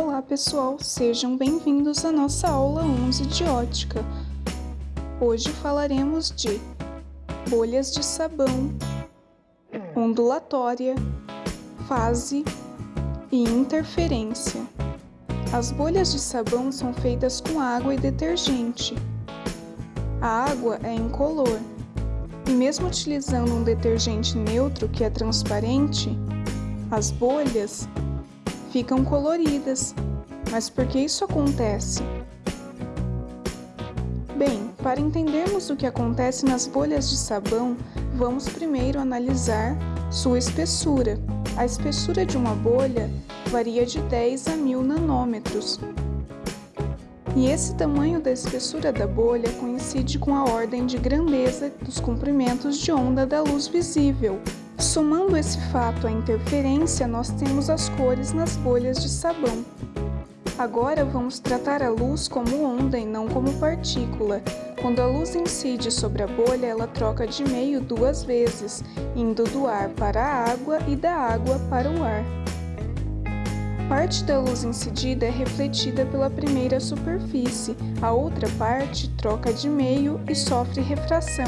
Olá pessoal, sejam bem-vindos à nossa aula 11 de ótica. Hoje falaremos de bolhas de sabão, ondulatória, fase e interferência. As bolhas de sabão são feitas com água e detergente. A água é incolor e mesmo utilizando um detergente neutro que é transparente, as bolhas ficam coloridas. Mas por que isso acontece? Bem, para entendermos o que acontece nas bolhas de sabão, vamos primeiro analisar sua espessura. A espessura de uma bolha varia de 10 a 1000 nanômetros. E esse tamanho da espessura da bolha coincide com a ordem de grandeza dos comprimentos de onda da luz visível, Somando esse fato à interferência, nós temos as cores nas bolhas de sabão. Agora vamos tratar a luz como onda e não como partícula. Quando a luz incide sobre a bolha, ela troca de meio duas vezes, indo do ar para a água e da água para o ar. Parte da luz incidida é refletida pela primeira superfície, a outra parte troca de meio e sofre refração,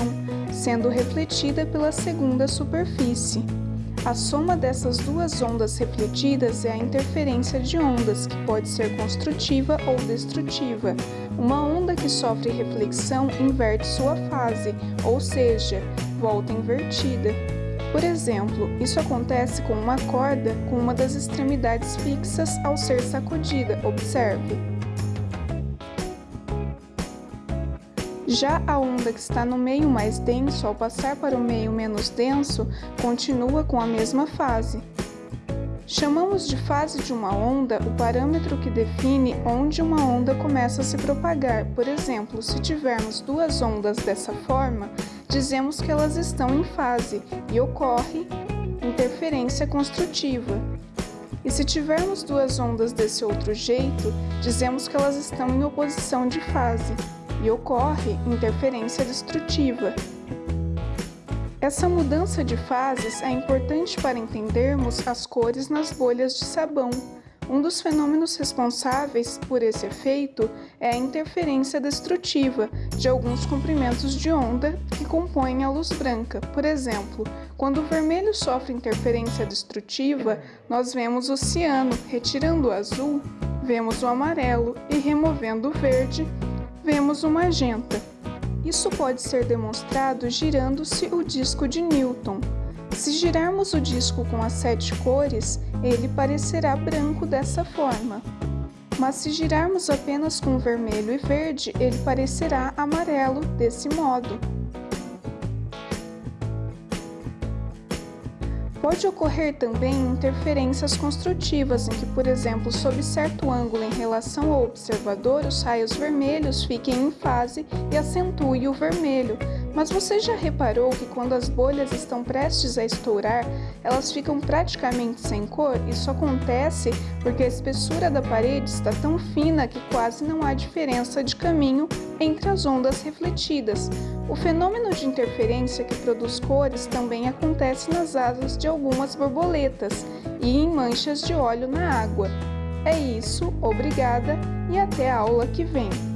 sendo refletida pela segunda superfície. A soma dessas duas ondas refletidas é a interferência de ondas, que pode ser construtiva ou destrutiva. Uma onda que sofre reflexão inverte sua fase, ou seja, volta invertida. Por exemplo, isso acontece com uma corda com uma das extremidades fixas ao ser sacudida, observe. Já a onda que está no meio mais denso, ao passar para o meio menos denso, continua com a mesma fase. Chamamos de fase de uma onda o parâmetro que define onde uma onda começa a se propagar. Por exemplo, se tivermos duas ondas dessa forma, dizemos que elas estão em fase e ocorre interferência construtiva. E se tivermos duas ondas desse outro jeito, dizemos que elas estão em oposição de fase e ocorre interferência destrutiva. Essa mudança de fases é importante para entendermos as cores nas bolhas de sabão. Um dos fenômenos responsáveis por esse efeito é a interferência destrutiva de alguns comprimentos de onda que compõem a luz branca. Por exemplo, quando o vermelho sofre interferência destrutiva, nós vemos o ciano, retirando o azul, vemos o amarelo e removendo o verde, vemos o magenta. Isso pode ser demonstrado girando-se o disco de Newton. Se girarmos o disco com as sete cores, ele parecerá branco dessa forma. Mas se girarmos apenas com vermelho e verde, ele parecerá amarelo desse modo. Pode ocorrer também interferências construtivas, em que, por exemplo, sob certo ângulo em relação ao observador, os raios vermelhos fiquem em fase e acentuem o vermelho. Mas você já reparou que quando as bolhas estão prestes a estourar, elas ficam praticamente sem cor? Isso acontece porque a espessura da parede está tão fina que quase não há diferença de caminho entre as ondas refletidas. O fenômeno de interferência que produz cores também acontece nas asas de algumas borboletas e em manchas de óleo na água. É isso, obrigada e até a aula que vem!